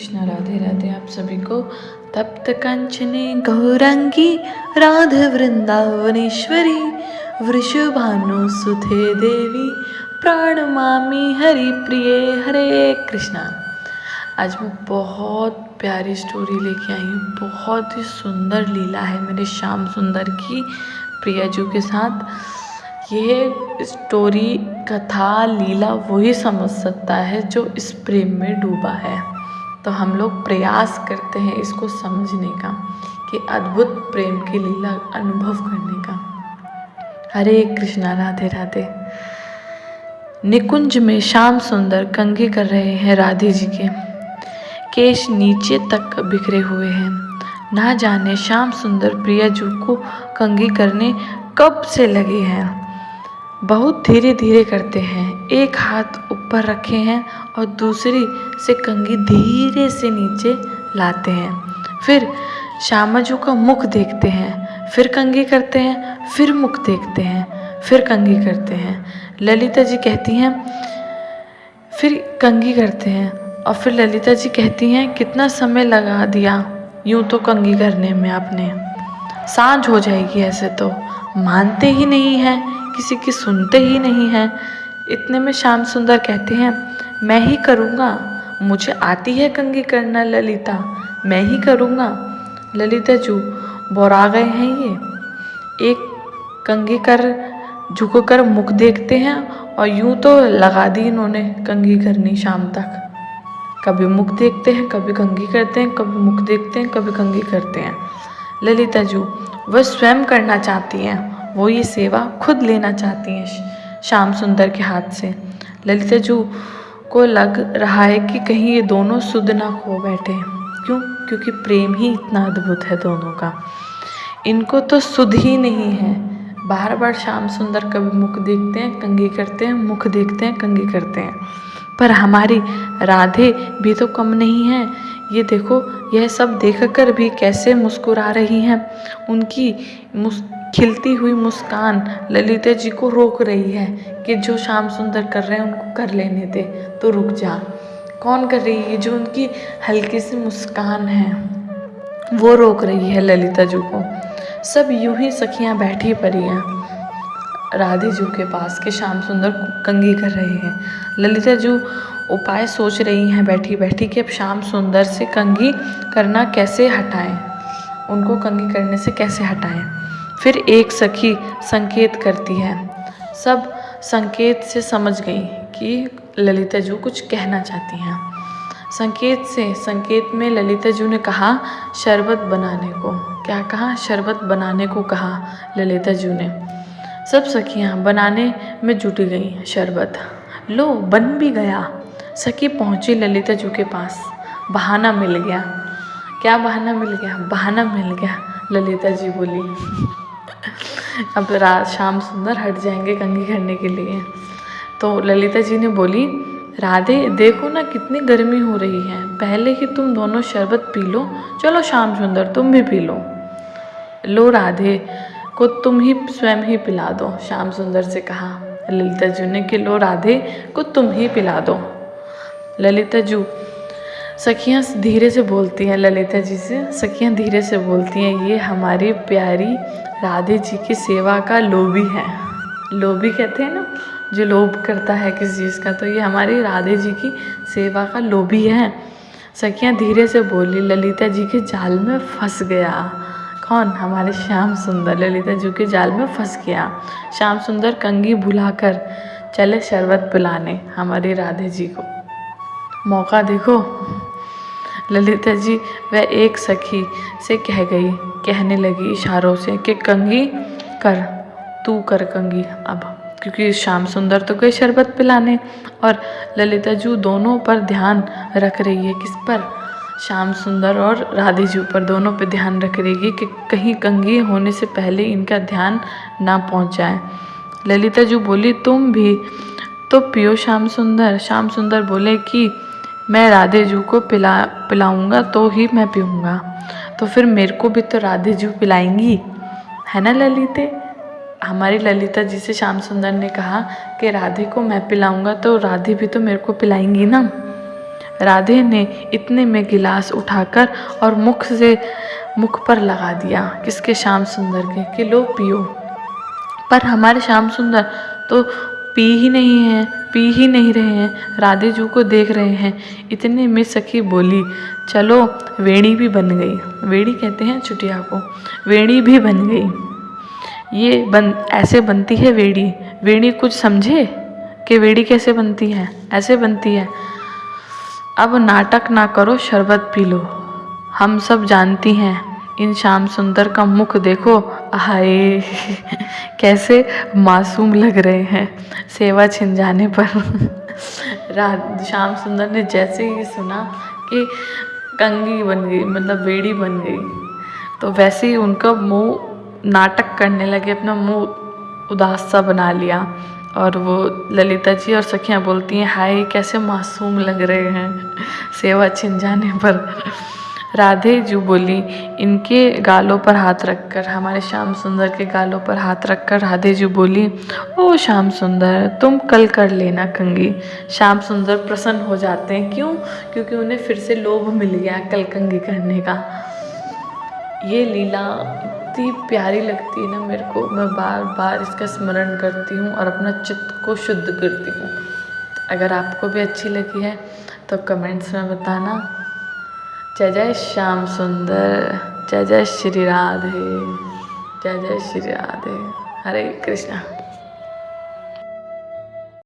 कृष्णा, राधे राधे, आप सभी को तप्त कंचने गौरंगी, राधा वृंदावनेश्वरी वृषभानु सुथे देवी, प्राणमामी हरि प्रिय हरे कृष्णा। आज मैं बहुत प्यारी स्टोरी लेके आई हूँ, बहुत ही सुंदर लीला है मेरे श्याम सुंदर की प्रियाजू के साथ। यह स्टोरी कथा, लीला वही समझ सकता है जो इस प्रेम में डूबा है। तो हम लोग प्रयास करते हैं इसको समझने का, कि अद्भुत प्रेम की लीला अनुभव करने का। हरे कृष्णा, राधे राधे। निकुंज में श्याम सुंदर कंघी कर रहे हैं राधे जी के। केश नीचे तक बिखरे हुए हैं। ना जाने श्याम सुंदर प्रिया जू को कंघी करने कब से लगे हैं। बहुत धीरे धीरे करते हैं। एक हाथ ऊपर रखे हैं और दूसरी से कंघी धीरे से नीचे लाते हैं। फिर श्यामा श्यामाजू का मुख देखते हैं, फिर कंघी करते हैं, फिर मुख देखते हैं, फिर कंघी करते हैं। ललिता जी कहती हैं, फिर कंघी करते हैं और फिर ललिता जी कहती हैं, कितना समय लगा दिया यूँ तो कंघी करने में आपने। साँझ हो जाएगी ऐसे तो। मानते ही नहीं हैं किसी की सुनते ही नहीं हैं। इतने में श्याम सुंदर कहते हैं, मैं ही करूँगा। मुझे आती है कंगी करना, ललिता। मैं ही करूँगा। ललिता जू, बोरा गए हैं ये। एक कंगी कर, झुक कर मुख देखते हैं और यूँ तो लगा दी इन्होंने कंगी करनी शाम तक। कभी मुख देखते हैं, कभी कंगी करते हैं, कभी मुख देखते हैं, कभी कंगी करते हैं। ललिता जू, वह स्वयं करना चाहती हैं वो ये सेवा खुद लेना चाहती हैं श्याम सुंदर के हाथ से। ललिता जू को लग रहा है कि कहीं ये दोनों सुध ना खो बैठे क्यों? क्योंकि प्रेम ही इतना अद्भुत है दोनों का। इनको तो सुध ही नहीं है। बार बार श्याम सुंदर कभी मुख देखते हैं कंगी करते हैं, मुख देखते हैं कंगी करते हैं। पर हमारी राधे भी तो कम नहीं है। ये देखो, यह सब देखकर भी कैसे मुस्कुरा रही हैं। उनकी मुस खिलती हुई मुस्कान ललिता जी को रोक रही है कि जो श्याम सुंदर कर रहे हैं, उनको कर लेने दे। तो रुक जा। कौन कर रही है? जो उनकी हल्की सी मुस्कान है, वो रोक रही है ललिता जू को। सब यूँ ही सखियाँ बैठी पड़ी हैं। राधे जू के पास के श्याम सुंदर कंगी कर रहे हैं। ललिता जू उपाय सोच रही हैं बैठी बैठी कि अब श्याम सुंदर से कंगी करना कैसे हटाएँ? उनको कंगी करने से कैसे हटाएँ? फिर एक सखी संकेत करती है। सब संकेत से समझ गई कि ललिता जू कुछ कहना चाहती हैं। संकेत से, संकेत में ललिता जू ने कहा, शरबत बनाने को। क्या कहा? शरबत बनाने को कहा ललिता जू ने। सब सखियाँ बनाने में जुटी गई शरबत। लो, बन भी गया। सखी पहुँची ललिता जू के पास। बहाना मिल गया। क्या बहाना मिल गया? बहाना मिल गया ललिता जी बोली। अब रात शाम सुंदर हट जाएँगे कंघी करने के लिए। तो ललिता जी ने बोली, राधे, देखो ना कितनी गर्मी हो रही है। पहले ही तुम दोनों शरबत पी लो, चलो शाम सुंदर, तुम भी पी लो। लो राधे, को तुम ही स्वयं ही पिला दो श्याम सुंदर से कहा। ललिता जू ने कि, लो राधे, को तुम ही पिला दो। ललिता जू सखियाँ धीरे से बोलती हैं, ललिता जी से सखियाँ धीरे से बोलती हैं, ये हमारी प्यारी राधे जी की सेवा का लोभी है। लोभी कहते हैं ना, जो लोभ करता है किसी चीज़ का तो ये हमारी राधे जी की सेवा का लोभी है। सखियाँ धीरे से बोली, ललिता जी के जाल में फंस गया। कौन? हमारे श्याम सुंदर, ललिता जी के जाल में फंस गया। श्याम सुंदर कंगी भुलाकर चले शरबत पिलाने हमारी राधे जी को। मौका देखो। ललिता जी, वह एक सखी से कह गई, कहने लगी इशारों से कि, कंगी, कर, तू कर कंगी, अब। क्योंकि श्याम सुंदर तो गए शरबत पिलाने और ललिता जू दोनों पर ध्यान रख रही है, किस पर? श्याम सुंदर और राधे जी पर दोनों पर ध्यान रख रही है कि कहीं कंगी होने से पहले इनका ध्यान ना पहुँच जाए ललिता जू बोली, तुम भी तो पियो श्याम सुंदर। श्याम सुंदर बोले कि मैं राधे जू को पिला, पिलाऊँगा तो ही मैं पीऊँगा। तो फिर मेरे को भी तो राधे जू पिलाएँगी। है ना, ललिते? हमारी ललिता जी से श्याम सुंदर ने कहा कि राधे को मैं पिलाऊँगा तो राधे भी तो मेरे को पिलाएँगी ना। राधे ने इतने में गिलास उठाकर और मुख से, मुख पर लगा दिया किसके श्याम सुंदर के, कि लो पियो। पर हमारे श्याम सुंदर तो पी ही नहीं है। पी ही नहीं रहे हैं, राधे जू को देख रहे हैं। इतने में सखी बोली, चलो, वेणी भी बन गई। वेणी कहते हैं चुटिया को, वेणी भी बन गई। ये बन, ऐसे बनती है वेणी। वेणी कुछ समझे कि वेड़ी कैसे बनती है? ऐसे बनती है। अब नाटक ना करो, शरबत पी लो। हम सब जानती हैं इन श्याम सुंदर का मुख देखो। हाय कैसे मासूम लग रहे हैं। सेवा छिन जाने पर। रात श्याम सुंदर ने जैसे ही सुना कि कंगी बन गई मतलब बेड़ी बन गई तो वैसे ही उनका मुँह नाटक करने लगे, अपना मुँह उदास सा बना लिया। और वो ललिता जी और सखियाँ बोलती हैं, हाय, कैसे मासूम लग रहे हैं। सेवा छिन जाने पर। राधे जू बोली, इनके गालों पर हाथ रखकर, हमारे श्याम सुंदर के गालों पर हाथ रखकर राधे जू बोली, ओ श्याम सुंदर, तुम कल कर लेना कंगी। श्याम सुंदर प्रसन्न हो जाते हैं। क्यों? क्योंकि उन्हें फिर से लोभ मिल गया कल कंगी करने का। ये लीला इतनी प्यारी लगती है ना मेरे को। मैं बार बार इसका स्मरण करती हूँ और अपना चित्त को शुद्ध करती हूँ। अगर आपको भी अच्छी लगी है तो कमेंट्स में बताना। जय जय श्याम सुंदर जय जय श्री राधे जय जय श्री राधे। हरे कृष्णा।